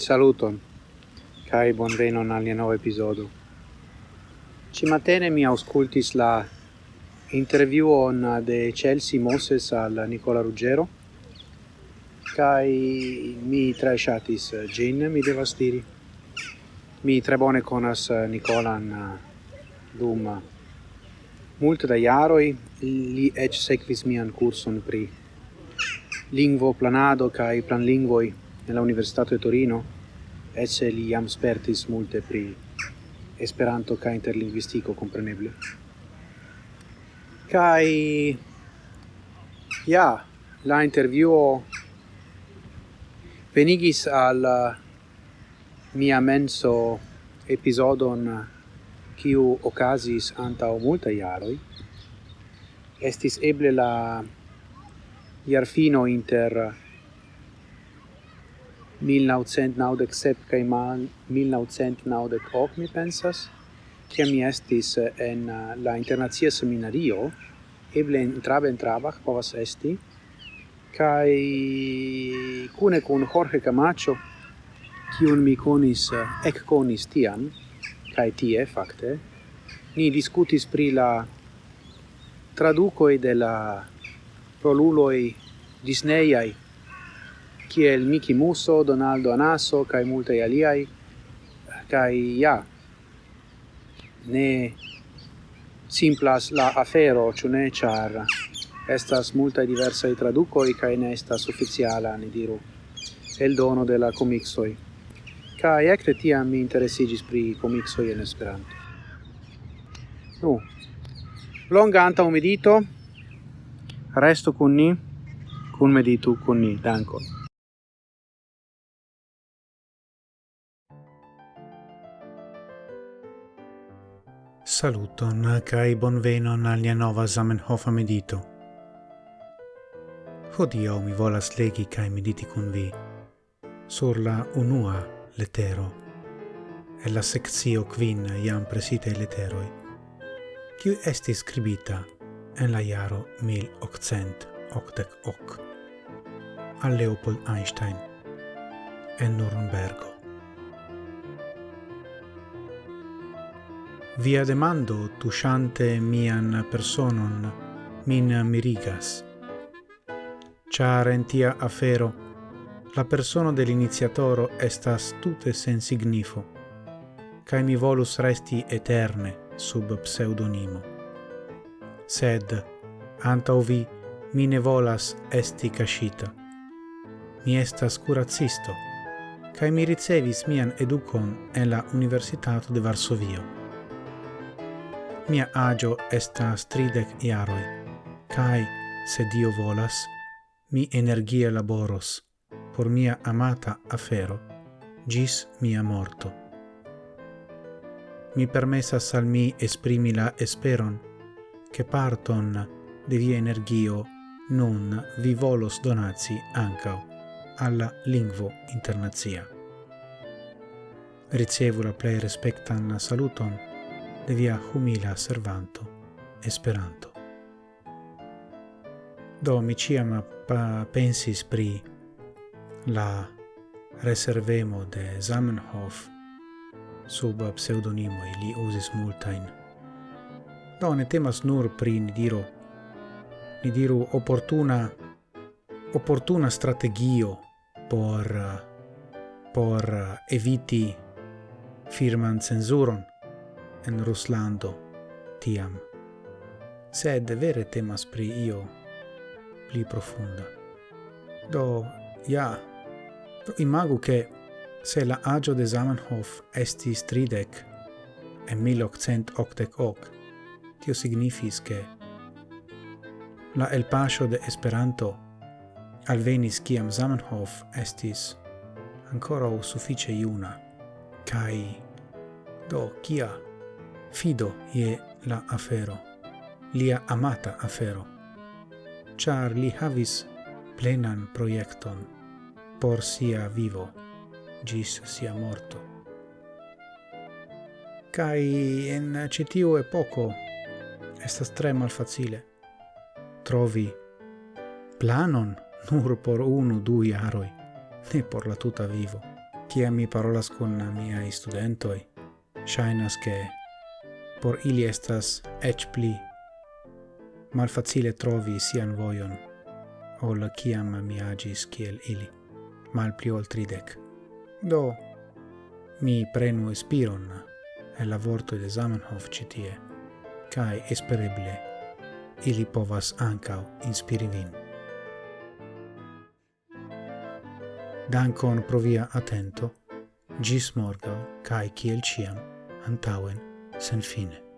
Saluton, cae bonvenon nuovo nova Ci matene mi auscultis la interviuon de Chelsea Moses al Nicola Ruggero, cae mi traesciatis gin, mi devas diri. Mi tre bone conas Nicolan dum multe da iaroi, li ec sequis mian curson pri lingvo planado cae planlingvoi, nella Università di Torino ecce li jam spertis multe pri Esperanto ca interlinguistico compreneble. Kaj ja, la intervjuo venigis al mia menso episodon kiu anta o multa iaroi. Estis eble la iarfino inter 1997 kaj man 1998 mi pensas che mi estis eh, en eh, la internacia seminario eble entrava entrava povas esti kaj kune kun Jorge Camacho kiun mi konis ek eh, konis tiam kaj tie fakte ni discutis pri la traducoi de la proluloi disneyai kiel Miki Muso, Donaldo Anaso, kai multaj aliaj, kai ja, ne simplas la afero, ĉu ne, ĉar estas multaj diversaj tradukoj kaj ne estas oficiala, ne diru, eldono de la komiksoj. Kaj ekde tiam mi interesiĝis pri komiksoj en Esperanto. Nu, longa antaŭ medito, resto kun ni, kun meditu kun ni, dankon. Saluton kai bonvenon al nia nova Zamenhof medito. Hodio mi volas legi kai mediti kun vi sur la unua letero e la sectio quin iam presite leteroi qui esti scribita en la iaro 1888 a Leopold Einstein en Nurembergo. Via demando tushante mian personon min mirigas. Char en tia afero la persono de l'iniziatoro estas tute sen signifo, cae mi volus resti eterne sub pseudonimo. Sed, antau vi, mi ne volas esti cascita. Mi estas curacisto, cae mi ricevis mian educon en la Universitato de Varsovio. Mia agio estas tridec iaroi, cae, se Dio volas, mi energie laboros por mia amata afero, gis mia morto. Mi permessas al mi esprimi la esperon, che parton de via energio nun vi volos donazi ancao alla lingvo internazia. Ricevu la plei respectan saluton, de via humila servanto Esperanto. Do mi ciam pensis pri la reservemo de Zamenhof sub pseudonimo li usis multain. Do ne temas nur pri ni diro ni diru opportuna opportuna strategio por por eviti firman censuron en Ruslando tiam, sed vere temas pri io pli profunda. Do, ja, do imagu che se la agio de Zamenhof estis tridec en 1888, tio signifis che la el pasio de Esperanto alvenis ciam Zamenhof estis ancora o suffice iuna, kai do, kia fido ie la afero, lia amata afero, char li havis plenan proiecton por sia vivo, gis sia morto. Cai en citiu epoco estas tre malfacile trovi planon nur por unu du iaroi, ne por la tuta vivo. Cia mi parolas con miei studentoi, shainas che por ili estas ec pli malfacile trovi sian vojon, ol ciam mi agis kiel ili, mal pli ol tridec. Do, mi prenu espiron e la vorto de Zamenhof citie, cae espereble ili povas ancao inspiri vin. Dankon pro via atento, gis morgau, cae kiel ciam, antauen, sen fine.